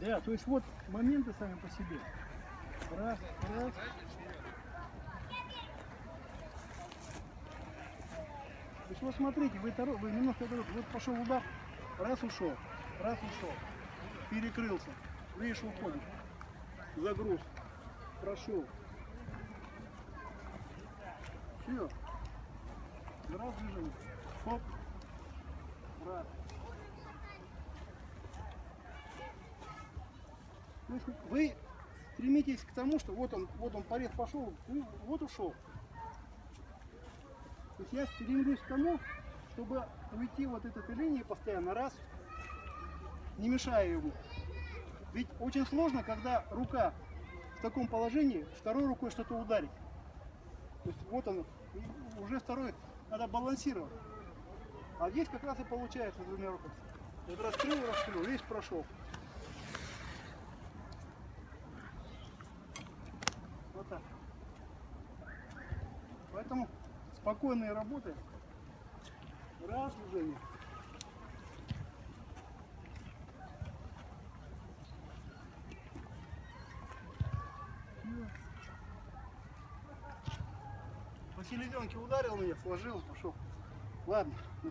Да, то есть вот моменты сами по себе. Раз, раз. То есть вот смотрите, вы, торо- вы немножко торопитесь. вот пошел удар, раз ушел, раз ушел, перекрылся, видишь, уходит, загруз, прошел. Все. Раз движение. Хоп. Раз. То есть вы стремитесь к тому, что вот он, вот он порез пошел, вот ушел. То есть я стремлюсь к тому, чтобы уйти вот от этой линии постоянно раз, не мешая ему. Ведь очень сложно, когда рука в таком положении, второй рукой что-то ударить. То есть вот он, уже второй, надо балансировать. А здесь как раз и получается двумя руками. Вот раскрыл, раскрыл, весь прошел. Так. Поэтому спокойные работы. Раз движение. По селезенке ударил меня, сложил, пошел. Ладно.